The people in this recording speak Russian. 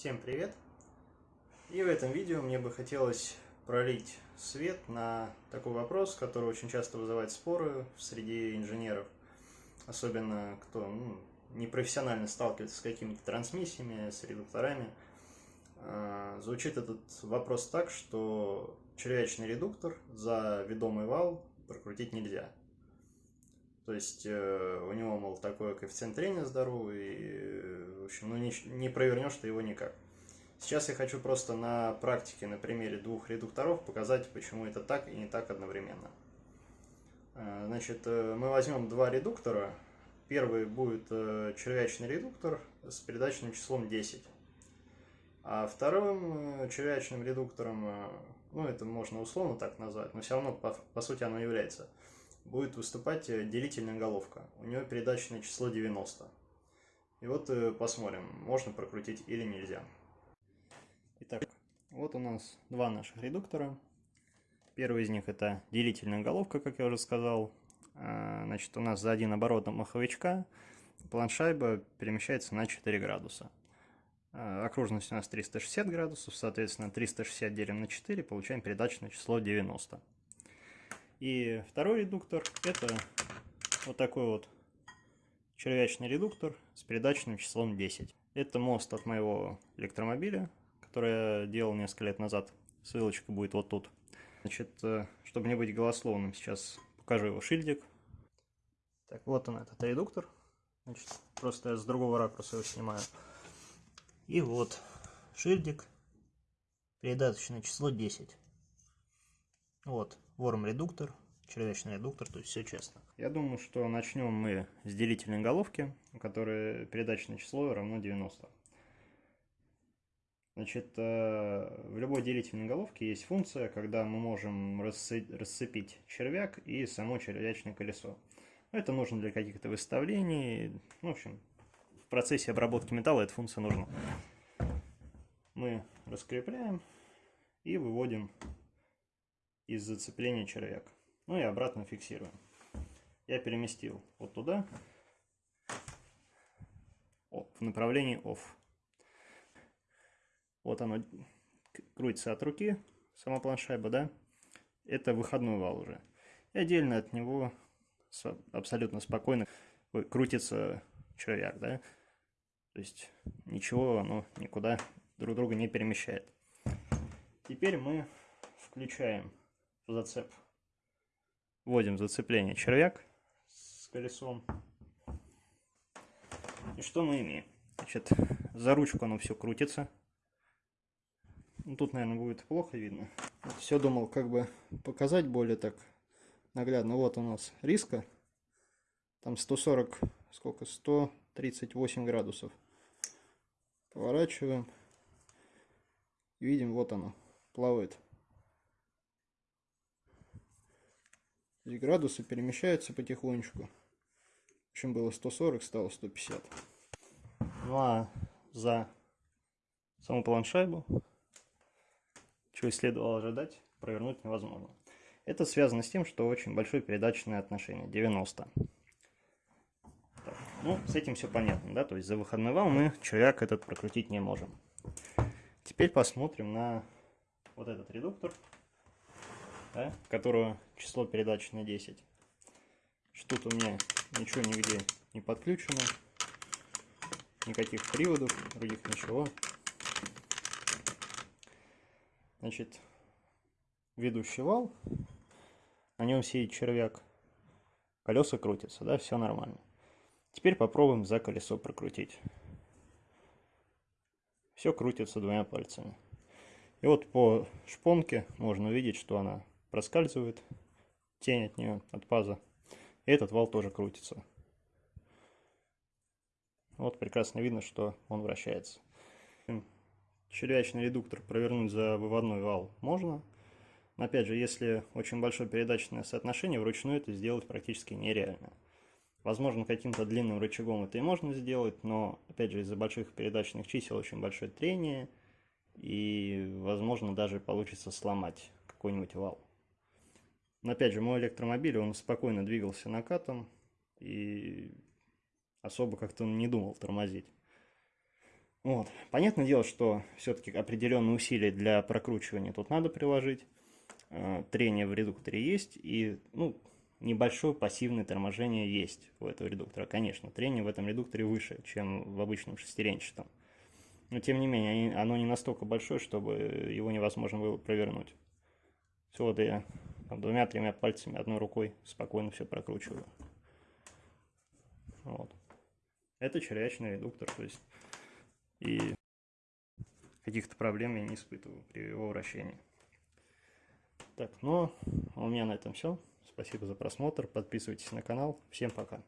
Всем привет! И в этом видео мне бы хотелось пролить свет на такой вопрос, который очень часто вызывает споры в среде инженеров, особенно кто ну, непрофессионально сталкивается с какими-то трансмиссиями, с редукторами. А, звучит этот вопрос так, что червячный редуктор за ведомый вал прокрутить нельзя. То есть э, у него, мол, такой коэффициент трения здоровый, и, в общем, ну не, не провернешь ты его никак. Сейчас я хочу просто на практике, на примере двух редукторов показать, почему это так и не так одновременно. Э, значит, э, мы возьмем два редуктора. Первый будет червячный редуктор с передачным числом 10. А вторым червячным редуктором, ну это можно условно так назвать, но все равно по, по сути оно является – будет выступать э, делительная головка. У нее передачное число 90. И вот э, посмотрим, можно прокрутить или нельзя. Итак, вот у нас два наших редуктора. Первый из них это делительная головка, как я уже сказал. А, значит, у нас за один оборот маховичка планшайба перемещается на 4 градуса. А, окружность у нас 360 градусов, соответственно 360 делим на 4, получаем передачное число 90. И второй редуктор это вот такой вот червячный редуктор с передачным числом 10. Это мост от моего электромобиля, который я делал несколько лет назад. Ссылочка будет вот тут. Значит, э, чтобы не быть голословным, сейчас покажу его шильдик. Так, вот он, этот редуктор. Значит, просто я с другого ракурса его снимаю. И вот шильдик, передаточное число 10. Вот, ворм редуктор, червячный редуктор, то есть все честно. Я думаю, что начнем мы с делительной головки, у которой передачное число равно 90. Значит, э, в любой делительной головке есть функция, когда мы можем расцепить червяк и само червячное колесо. Это нужно для каких-то выставлений. В общем, в процессе обработки металла эта функция нужна. Мы раскрепляем и выводим из зацепления червяк. Ну и обратно фиксируем. Я переместил вот туда, в направлении OFF. Вот оно крутится от руки, сама планшайба, да? Это выходной вал уже. И отдельно от него абсолютно спокойно крутится червяк, да? То есть ничего, оно никуда друг друга не перемещает. Теперь мы включаем зацеп. Вводим зацепление червяк с колесом. И что мы имеем? Значит, за ручку оно все крутится. Ну, тут, наверное, будет плохо видно. Все думал, как бы показать более так наглядно. Вот у нас риска. Там 140, сколько? 138 градусов. Поворачиваем. Видим, вот оно, плавает. И градусы перемещаются потихонечку. В общем, было 140, стало 150. Ну а за саму планшайбу, чего следовало ожидать, провернуть невозможно. Это связано с тем, что очень большое передаточное отношение, 90. Так, ну, с этим все понятно, да, то есть за выходной вал мы червяк этот прокрутить не можем. Теперь посмотрим на вот этот редуктор да, которого число передач на 10. Что тут у меня ничего нигде не подключено, никаких приводов, других ничего. Значит, ведущий вал, на нем сидит червяк, колеса крутятся, да, все нормально. Теперь попробуем за колесо прокрутить. Все крутится двумя пальцами. И вот по шпонке можно увидеть, что она проскальзывает тень от нее, от паза. И этот вал тоже крутится. Вот прекрасно видно, что он вращается. Червячный редуктор провернуть за выводной вал можно. Но опять же, если очень большое передаточное соотношение, вручную это сделать практически нереально. Возможно, каким-то длинным рычагом это и можно сделать, но, опять же, из-за больших передачных чисел очень большое трение, и, возможно, даже получится сломать какой-нибудь вал. Но опять же, мой электромобиль, он спокойно двигался накатом и особо как-то не думал тормозить. Вот. Понятное дело, что все-таки определенные усилия для прокручивания тут надо приложить. Э, трение в редукторе есть, и ну, небольшое пассивное торможение есть у этого редуктора. Конечно, трение в этом редукторе выше, чем в обычном шестеренчатом. Но тем не менее, оно не настолько большое, чтобы его невозможно было провернуть. Все, вот я двумя-тремя пальцами, одной рукой спокойно все прокручиваю. Вот. Это червячный редуктор, то есть и каких-то проблем я не испытываю при его вращении. Так, ну, у меня на этом все. Спасибо за просмотр. Подписывайтесь на канал. Всем пока.